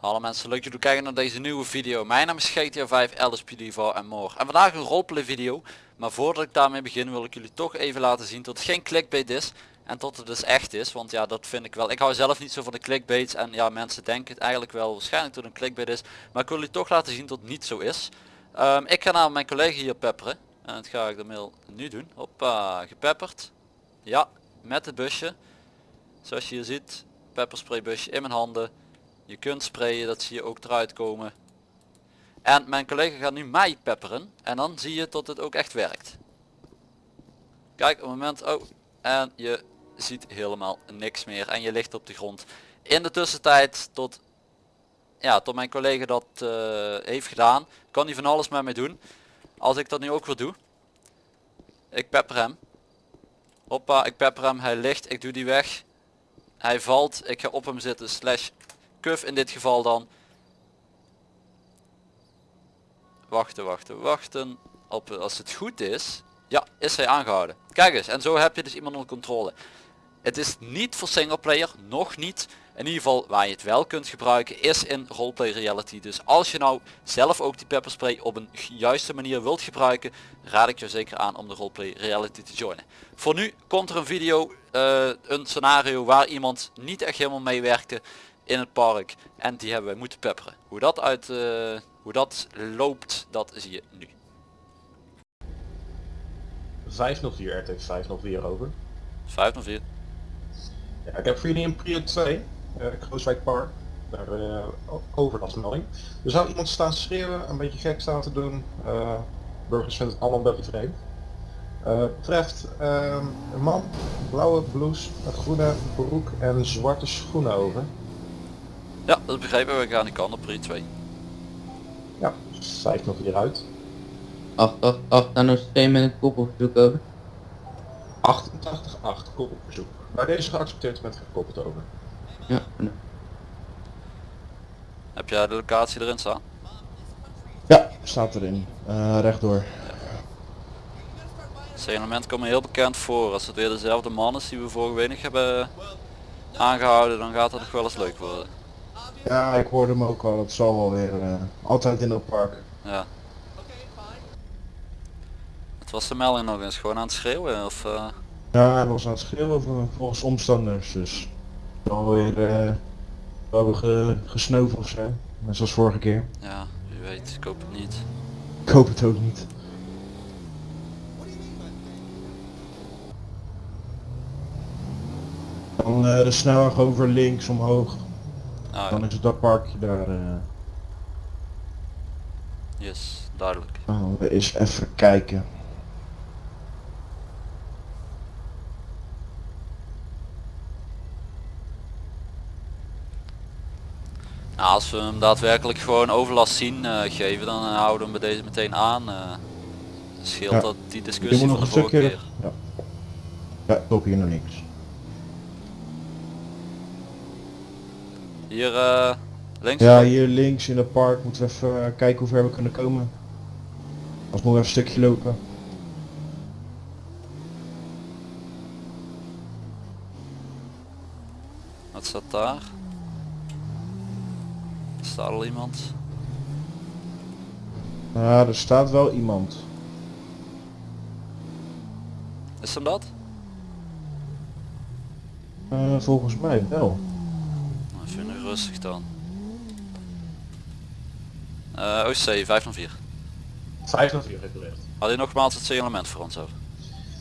Hallo mensen, leuk dat jullie kijken naar deze nieuwe video. Mijn naam is GTA 5, LSPD4 en more. En vandaag een roleplay video. Maar voordat ik daarmee begin wil ik jullie toch even laten zien dat het geen clickbait is. En tot het dus echt is, want ja dat vind ik wel. Ik hou zelf niet zo van de clickbaits en ja mensen denken het eigenlijk wel waarschijnlijk het een clickbait is. Maar ik wil jullie toch laten zien dat het niet zo is. Ehm, ik ga naar mijn collega hier pepperen. En dat ga ik de mail nu doen. Hoppa, gepepperd. Ja, met het busje. Zoals je hier ziet, pepperspray busje in mijn handen. Je kunt sprayen, dat zie je ook eruit komen. En mijn collega gaat nu mij pepperen. En dan zie je dat het ook echt werkt. Kijk, op het moment... Oh, en je ziet helemaal niks meer. En je ligt op de grond. In de tussentijd tot... Ja, tot mijn collega dat uh, heeft gedaan. Kan hij van alles met mij doen. Als ik dat nu ook weer doe. Ik pepper hem. Hoppa, ik pepper hem. Hij ligt. Ik doe die weg. Hij valt. Ik ga op hem zitten. Slash kuf in dit geval dan. Wachten, wachten, wachten. Op, als het goed is, ja, is hij aangehouden. Kijk eens, en zo heb je dus iemand onder controle. Het is niet voor singleplayer, nog niet. In ieder geval waar je het wel kunt gebruiken is in roleplay reality. Dus als je nou zelf ook die pepperspray op een juiste manier wilt gebruiken, raad ik je zeker aan om de roleplay reality te joinen. Voor nu komt er een video, uh, een scenario waar iemand niet echt helemaal meewerkte in het park en die hebben wij moeten pepperen. Hoe dat, uit, uh, hoe dat loopt, dat zie je nu. 504 RT 504 over. 504. Ja, ik heb voor jullie een Prio 2, uh, Krooswijk Park, daar uh, overlastmelding. Er zou iemand staan schreeuwen, een beetje gek staan te doen. Uh, burgers vinden het allemaal een beetje vreemd. Uh, betreft uh, een man, blauwe blouse, groene broek en zwarte schoenen over. Ja, dat begrijpen we. We gaan die kant op 2. Ja, cijfer nog hieruit. 8, 8, 8, dan nog steeds met een koppelverzoek over. 88, 8, koppelverzoek. Bij deze geaccepteerd met gekoppeld over. Ja. Heb jij de locatie erin staan? Ja, staat erin. Uh, rechtdoor. Signalement komt me heel bekend voor. Als het weer dezelfde man is die we vorige week hebben aangehouden, dan gaat het nog wel eens leuk worden. Ja, ik hoorde hem ook al. Het zal wel weer uh, altijd in het park. Ja. Het was de melding nog eens gewoon aan het schreeuwen of? Uh... Ja, hij was aan het schreeuwen volgens omstanders. Dus wel weer uh, wel ge, gesnoven of zo. Net zoals vorige keer. Ja, wie weet. Ik hoop het niet. Ik hoop het ook niet. Dan uh, de snelweg over links omhoog. Ah, Dan is het dat parkje daar. Uh... Yes, duidelijk. Nou, we eens even kijken. Nou, als we hem daadwerkelijk gewoon overlast zien uh, geven, dan uh, houden we hem bij deze meteen aan. Scheelt ja. dat die discussie van de vorige keer. Ja, ja ik hier nog niks. Hier uh, links? Ja, hier links in het park moeten we even uh, kijken hoe ver we kunnen komen. Als we even een stukje lopen. Wat staat daar? Staat al iemand? Ja, er staat wel iemand. Is hem dat? Uh, volgens mij wel rustig dan. Uh, OC 504. 504 gebeurd. Had hij nogmaals het signalement voor ons over?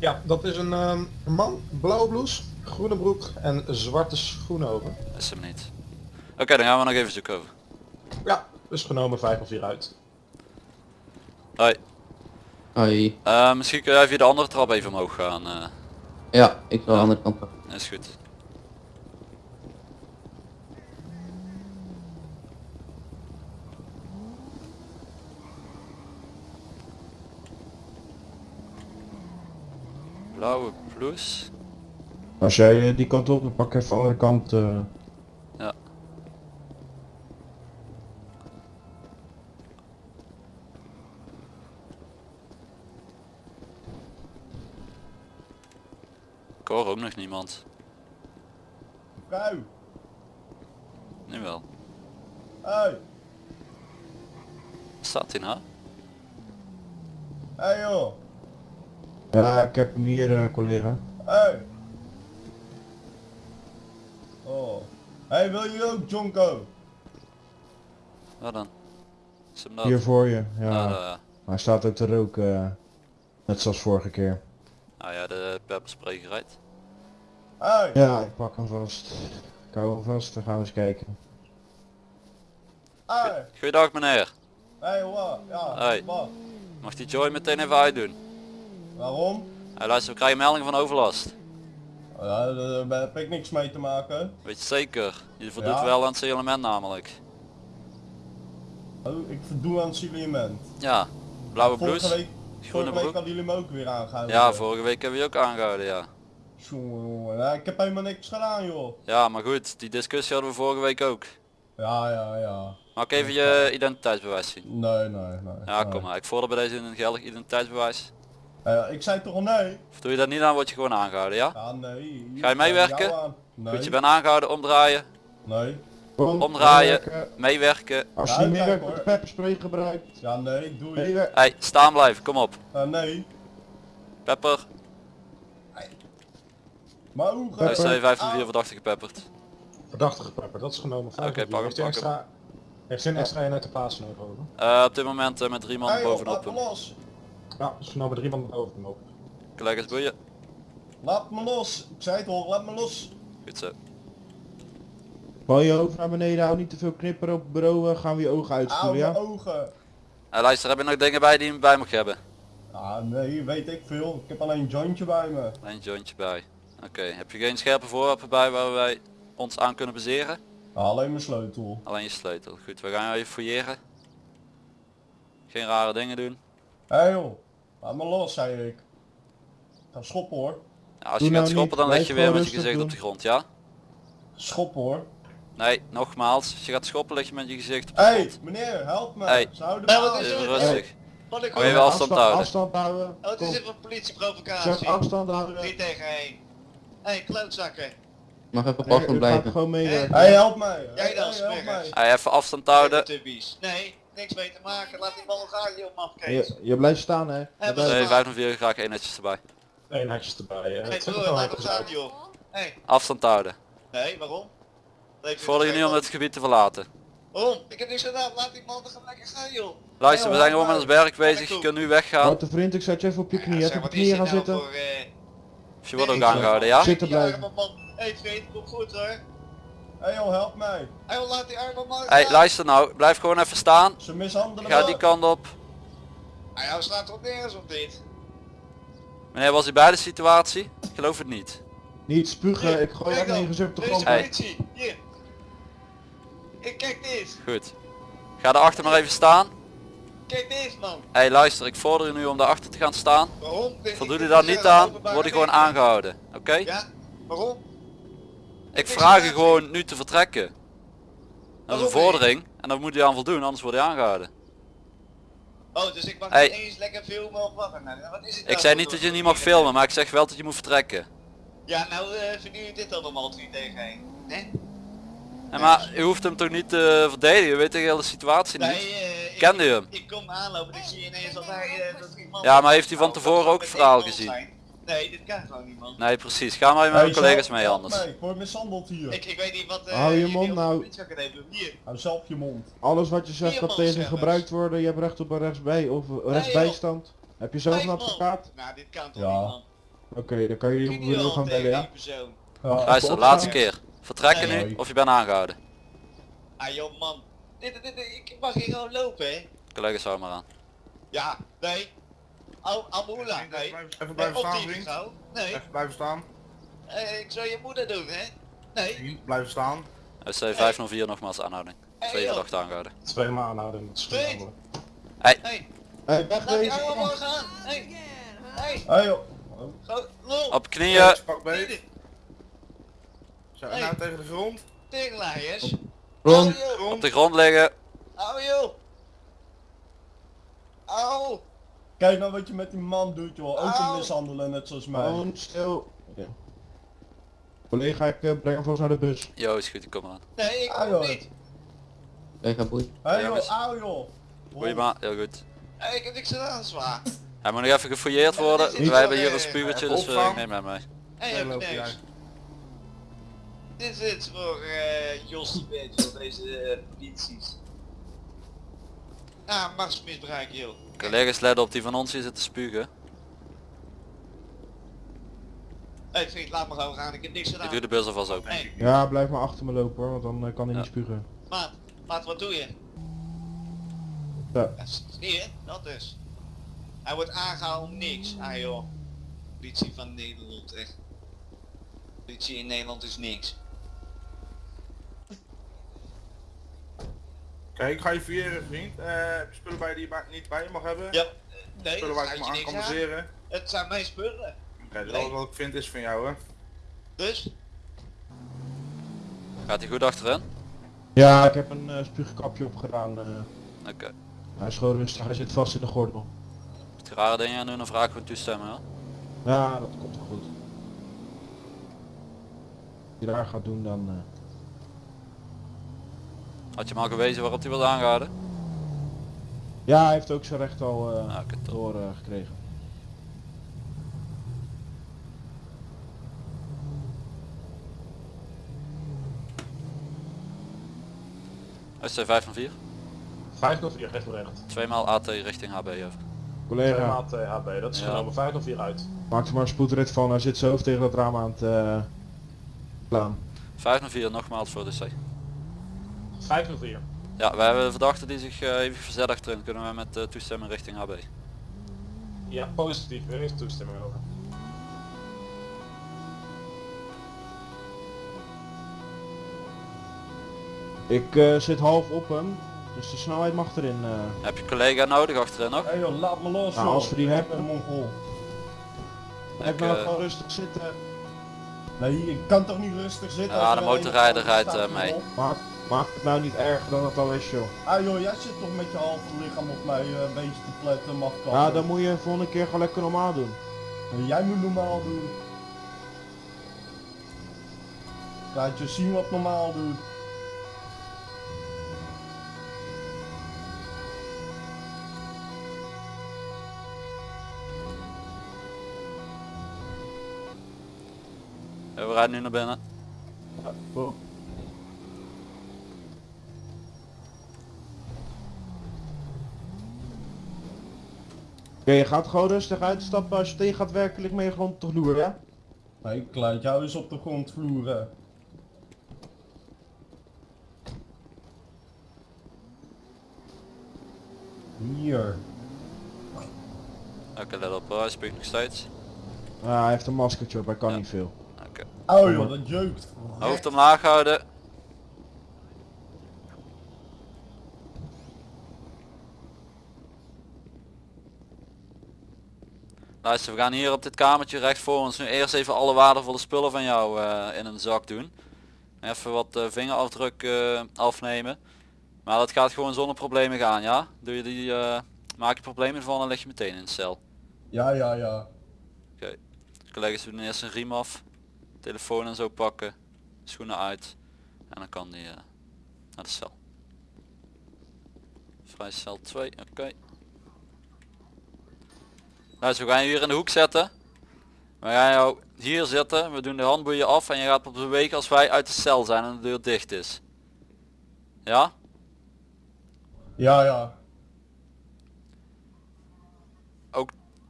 Ja, dat is een, um, een man, blauwe blouse, groene broek en zwarte schoenen over. Is hem niet. Oké, okay, dan gaan we nog even zoeken over. Ja, is genomen 504 uit. Hoi. Hoi. Uh, misschien kun jij via de andere trap even omhoog gaan. Uh... Ja, ik zal de andere kant op. Is goed. Blauwe plus. Als jij die kant op, dan pak even de andere kant. Uh... Ja. Ik hoor ook nog niemand. Vrouw. Nu wel. Hey, Waar staat hij nou? hey joh. Ja, ik heb hem hier, eh, collega. Hey. Oh. Hey, wil je ook Jonko? Waar dan? Is hem dat? Hier voor je. Ja, Ah, daar, ja. hij staat ook te roken. eh, net zoals vorige keer. Ah ja, de pepperspray gereid. Hey. Ja, ik pak hem vast. Ik hou hem vast, dan gaan we eens kijken. Hey. Goeiedag meneer. Hey, wat? Ja, Hey. wat? Mag die Joy meteen even uitdoen? Waarom? Hij luister, we krijgen melding van overlast. Ja, daar heb ik niks mee te maken. Weet je zeker? Je voldoet Ja. wel aan het signalement namelijk. Oh, ik verdoe aan het signalement. Ja. Blauwe Vorige blouse, week, groene vorige week hadden jullie me ook weer aangehouden. Ja, vorige week hebben we je ook aangehouden, ja. Jongen. Ja, ik heb helemaal niks gedaan joh. Ja, maar goed, die discussie hadden we vorige week ook. Ja, ja, ja. Mag ik even je identiteitsbewijs zien? Nee, nee, nee. Ja, nee. kom maar. Ik vorder bij deze een geldig identiteitsbewijs. Ja, ik zei toch al nee? Of doe je dat niet aan, word je gewoon aangehouden, ja? Ja, nee. Ga je meewerken? Nee. Goed, je bent aangehouden, omdraaien, Nee. Omdraaien. meewerken. meewerken. Als je Ja, niet de pepperspray gebruikt. Ja, nee, doe je. Meewerken. Hey, staan blijven, kom op. Ja, nee. Pepper, Maar hoe hij gaat is 504 verdachte gepepperd. Verdachte pepper, dat is genomen. Oké, pak hem, pak hem. extra, heeft u een extra eenheid te plaatsen nodig? over? Eh, op dit moment eh, met drie man Hey, bovenop. Ja, is genomen drie man boven hem ook. Collega's boeien. Laat me los. Ik zei het al, laat me los. Goed zo. Val je hoofd naar beneden, hou niet te veel knipperen op bureau, eh, gaan we je ogen uitspoelen, mijn ja? ogen. Luister, heb je nog dingen bij die je bij mag hebben? Ah, nee, weet ik veel. Ik heb alleen een jointje bij me. Een jointje bij. Oké, heb je geen scherpe voorwerpen bij waar wij ons aan kunnen baseren? Ah, alleen mijn sleutel. Alleen je sleutel. Goed, we gaan jou even fouilleren. Geen rare dingen doen. Hé hey, joh, laat me los, zei ik. Ga schoppen hoor. Ja, als Doe je nou gaat schoppen dan lig je weer met je gezicht op de grond, ja? Schoppen hoor. Nee, nogmaals. Als je gaat schoppen lig je met je gezicht op de Hé, hey, grond. meneer, help me. Hey. Ze houden me Even er? rustig. Ik Moet je afstand houden. Afstand houden. Oh, het is even politieprovocatie. afstand houden. 3 tegen 1. Hé, hey, klootzakken. Mag even op afstand blijven. gewoon meewerken. Hé, hey, help mij. Jij Hey, dan, hey, help smerig. mij. Hey, even afstand houden. Nee, niks mee te maken. Laat die bal gaan, joh, mafkees. Je, je blijft staan, hè? Hebben Dat- ze- Nee, 504 graag één netjes erbij. Eén netjes erbij. eh, broer, van laat joh. Hé, Afstand houden. nee, waarom? Vorder je nu om het gebied te verlaten. Waarom? Ik heb niks gedaan. Laat die man toch lekker gaan, joh. Luister, we Hey, zijn gewoon met ons werk bezig. Je kunt nu weggaan. Houd de vriend, ik zet je even op je Ja, knieën. zeg, Even op wat je is knieën gaan nou zitten. voor, eh, Of je wordt ook Nee, aangehouden, ja? Zitten blijven. man. Hé, vriend, kom goed hoor. Hé hey, joh, help mij. Hé, joh, laat die arme man Hey, luister nou. Blijf gewoon even staan. Ze mishandelen Ga me. die kant op. Ah, ja, we slaan toch nergens op dit. Meneer, was u bij de situatie? Ik geloof het niet. Niet spugen, Hier, ik gooi mijn gezicht op de Deze grond. Hey. politie, hier. Ik kijk dit. Goed. Ga daarachter maar even staan. Kijk dit, man. Hey, luister. Ik vorder u nu om daarachter te gaan staan. Waarom? Ik- Voldoe ik je wil daar niet aan, word je gewoon aangehouden. Oké? Ja? Waarom? Ik vraag je gewoon nu te vertrekken. Dat is een vordering en daar moet je aan voldoen, anders word je aangehouden. Oh, dus ik mag Hey. niet eens lekker filmen of wat dan? Wat is het Ik nou zei niet dat je niet mag filmen, maar ik zeg wel dat je moet vertrekken. Ja, nou eh vinden jullie dit dan normaal 3 tegen 1? Nee? Maar u hoeft hem toch niet te verdedigen, je weet de hele situatie Nee, niet. eh, ik, Kende je hem? ik kom aanlopen en ik zie ineens dat hij... eh, dat Ja, maar heeft hij van Oh, tevoren dat ook het verhaal één gezien? zijn. Nee, dit kan gewoon niet man. Nee precies, ga maar met Hey, mijn collega's mee anders. mij, Ik word mishandeld hier. Ik, ik weet niet wat... eh, Hou je mond nou. Hier. Hou zelf je mond. Alles wat je zegt kan man tegen gebruikt worden. Je hebt recht op een rechtsbij of rechtsbijstand. Heb je zelf Vijf een advocaat? Nou, dit kan toch Ja. niet man. Oké, dan kan je al gaan bellen, ja? Luister, laatste keer. Vertrekken Nee. nu of je bent aangehouden. Ah joh man. Dit, dit, dit, ik mag hier gewoon lopen hè. Collega's hou maar aan. Ja, nee. Al, Amula, nee. Even blijven staan, vriend. vrouw. Nee, Even blijven staan. eh, ik zou je moeder doen hè. Nee. Blijven staan. SC 504 nogmaals aanhouding. Hey, Twee joh. verdachten aangehouden. Twee maanden aanhouden. Dat is Tweet. genomen. Hey, Hey, laat die wegwezen. allemaal gaan. Hey. Hey. Joh. Lol. Op knieën. Pak beet. Zo, en Hey. nou tegen de grond. Tegenlaaiers. Ron, Au, joh. Op Grond. de grond liggen. Au joh. Au. Kijk nou wat je met die man doet joh. Ook een mishandelen net zoals mij. Gewoon stil. Ja. Collega, ik eh, breng hem vast naar de bus. Jo, is goed, ik kom eraan. Nee, ik Ah, kom joh. niet. Collega boeit. Hé hey, joh, auw joh. Goeie ma, heel goed. Hey, ik heb niks gedaan, zwaar. Hij moet nog even gefouilleerd worden. Wij hebben hier een eh, spugertje, even dus eh, ik neem hem mee. Hey, Daar heb ik niks. Dit is het voor eh Jos beetje voor deze polities. Ah, machtsmisbruik joh. Collega's letten op die van ons hier zitten spugen. Hey vriend, laat me gewoon gaan, ik heb niks Ik gedaan. doe de bus alvast open. Hey, Ja, blijf maar achter me lopen hoor, want dan eh, kan hij Ja. niet spugen. maat, maat wat doe je? Ja. Ja, zie je, dat is. Hij wordt aangehouden om niks. Ah joh. Politie van Nederland, echt. Politie in Nederland is niks. Kijk, ik ga je vieren vriend. Eh, heb je spullen bij je die je niet bij je mag hebben? Ja, nee, Spullen waar ik gaat me je aan kan baseren. Het zijn mijn spullen. Oké, Nee. alles wat ik vind is van jou hè. Dus, Gaat hij goed achterin? Ja, ik heb een eh spuugkapje opgedaan. eh. Oké. hij is gewoon rustig, hij zit vast in de gordel. Hij rare dingen aan doen, dan vraag ik gewoon toestemmen. Ja? Ja, dat komt wel goed. Als je daar gaat doen dan... Had je hem al gewezen waarop hij was aangehouden? Ja, hij heeft ook zijn recht al top. door eh, gekregen. SC 5 van 4. 504 recht door recht. Tweemaal AT richting HB over. Collega, Maat eh, HB, dat is Ja. genomen 504 uit. maak er maar een spoedrit van. Hij zit zijn hoofd tegen dat raam aan het eh, slaan. 5 van 4 nogmaals voor de C. 504. Ja, wij hebben een verdachte die zich eh, even verzet achterin. Kunnen we met eh, toestemming richting HB. Ja, positief. Er is toestemming over. Ik eh, zit half op hem, dus de snelheid mag erin. eh. Heb je collega nodig achterin nog? Hé hey, joh, laat me los Nou, als we die Ik hebben- ben Mongool. Blijf Ik, eh, gewoon rustig zitten. Nee, ik kan toch niet rustig zitten? Ja, als de er motorrijder rijdt, eh, mee. Maak, het nou niet erger dan het al is joh. Ah joh, jij zit toch met je halve lichaam op mij eh, een beetje te pletten, mafkant. Ja, dan moet je volgende keer gewoon lekker normaal doen. Jij moet normaal doen. Laat je zien wat normaal doet. Ja, we rijden nu naar binnen. Oh. Oké, je gaat gewoon rustig uitstappen als je tegen gaat werkelijk mee gewoon te loer, ja? Nee, ik laat jou eens op de grond vloeren. Hier. Oké, let op hij spuugt nog steeds. Ja, hij heeft een maskertje op, hij kan Ja. niet veel. Oké. Oh joh, dat jeukt. Hoofd omlaag houden. Luister, we gaan hier op dit kamertje recht voor ons nu eerst even alle waardevolle spullen van jou eh, in een zak doen. Even wat eh, vingerafdruk eh, afnemen. Maar dat gaat gewoon zonder problemen gaan, ja? Doe je die, maak je problemen van, dan leg je meteen in de cel. Ja, ja, ja. Collega's doen eerst een riem af, telefoon en zo pakken, schoenen uit en dan kan die naar de cel. Vrij cel 2, oké. Nou, we gaan je hier in de hoek zetten. We gaan jou hier zitten, we doen de handboeien af en je gaat op bewegen als wij uit de cel zijn en de deur dicht is. Ja? Ja, ja.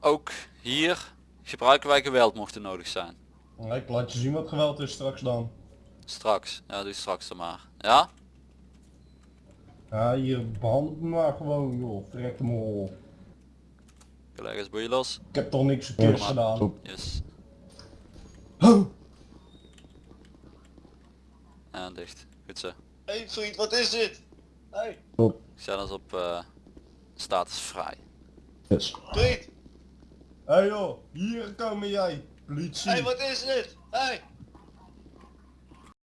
Ook hier gebruiken wij geweld mocht er nodig zijn. Nee, Ik laat je zien wat geweld is straks dan. Straks, ja doe straks dan maar. Ja? Ja, hier behandel me maar gewoon joh. Trek hem op. Collega's boeien los. Ik heb toch niks verkeerds maar. gedaan. Yes. Oh. En dicht. Goed zo. hey vriend, wat is dit? Hey, Ik zet ons op eh, status vrij. Yes. vriend, hey joh, hier komen jij. Politie. hey wat is dit? Hey,